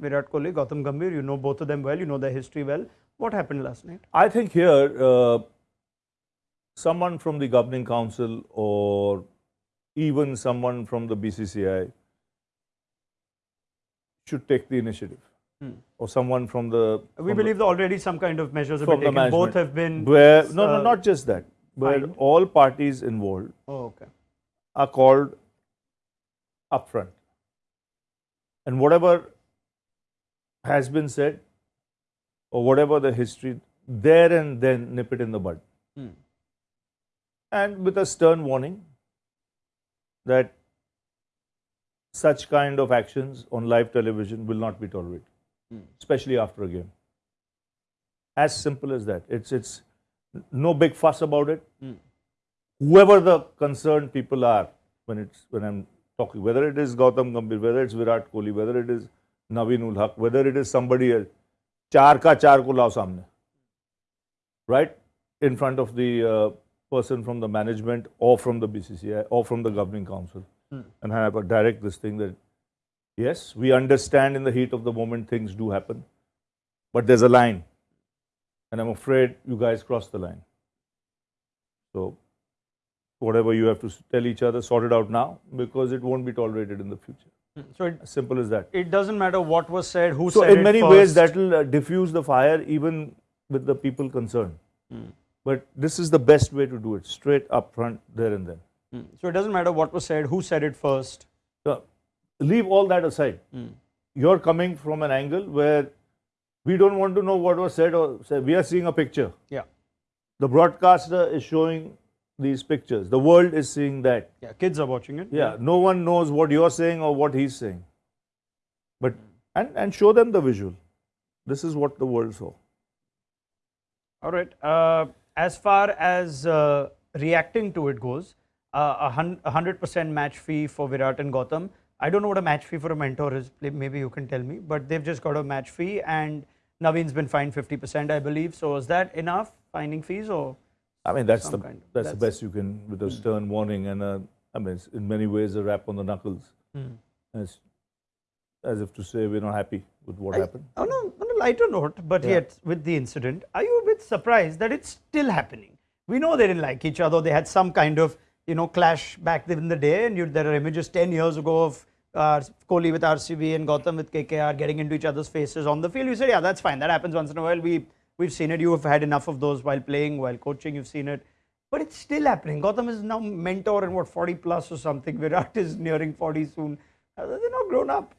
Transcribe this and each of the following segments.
Virat Kohli, Gautam Gambhir. You know both of them well. You know their history well. What happened last night? I think here, uh, someone from the governing council or even someone from the BCCI should take the initiative, or someone from the. We from believe that already some kind of measures have been the taken. Both have been. where no, no, uh, not just that, where all parties involved Oh, okay. are called upfront, and whatever has been said, or whatever the history, there and then nip it in the bud, Hmm. and with a stern warning that such kind of actions on live television will not be tolerated, Hmm. especially after a game. As simple as that. It's it's no big fuss about it. Hmm. Whoever the concerned people are, when it's when I'm talking, whether it is Gautam Gambhir, whether it's Virat Kohli, whether it is whether it is somebody else. Char ka char ko lao samne. Right? In front of the uh, person from the management or from the BCCI or from the governing council. Hmm. And have a direct this thing that, yes, we understand in the heat of the moment things do happen. But there's a line. And I'm afraid you guys crossed the line. So whatever you have to tell each other, sort it out now because it won't be tolerated in the future. So it, As simple as that. it doesn't matter what was said, who So said So in many ways that will uh, diffuse the fire even with the people concerned. Hmm. But this is the best way to do it, straight up front, there and then. Hmm. So it doesn't matter what was said, who said it first. So leave all that aside. Hmm. You're coming from an angle where we don't want to know what was said or said. We are seeing a picture. Yeah. The broadcaster is showing these pictures. The world is seeing that. Yeah, kids are watching it. Yeah, no one knows what you're saying or what he's saying. But and, and show them the visual. This is what the world saw. All right. Uh, as far as uh, reacting to it goes, uh, a hundred percent match fee for Virat and Gautam. I don't know what a match fee for a mentor is. Maybe you can tell me. But they've just got a match fee, and Naveen's been fined fifty percent, I believe. So is that enough finding fees or? I mean, that's the kind of- that's, the best you can with a stern warning and a, I mean, it's in many ways a rap on the knuckles. Hmm. As, as if to say we're not happy with what I- happened. On a, on a lighter note, but Yeah. yet with the incident, are you a bit surprised that it's still happening? We know they didn't like each other. They had some kind of you know clash back in the day, and you, there are images 10 years ago of uh, Kohli with RCB and Gautam with KKR getting into each other's faces on the field. You said, yeah, that's fine. That happens once in a while. We We've seen it. You have had enough of those while playing, while coaching. You've seen it. But it's still happening. Gautam is now mentor and what 40 plus or something. Virat is nearing 40 soon. Uh, they're not grown up.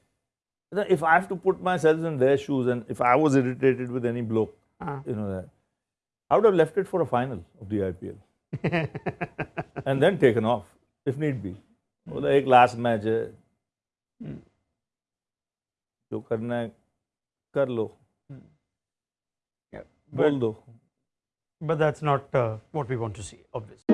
If I have to put myself in their shoes, and if I was irritated with any bloke, uh-huh. you know that, I would have left it for a final of the IPL. and then taken off if need be. Hmm. बोला the last match, है जो करना but, But that is not uh, what we want to see obviously.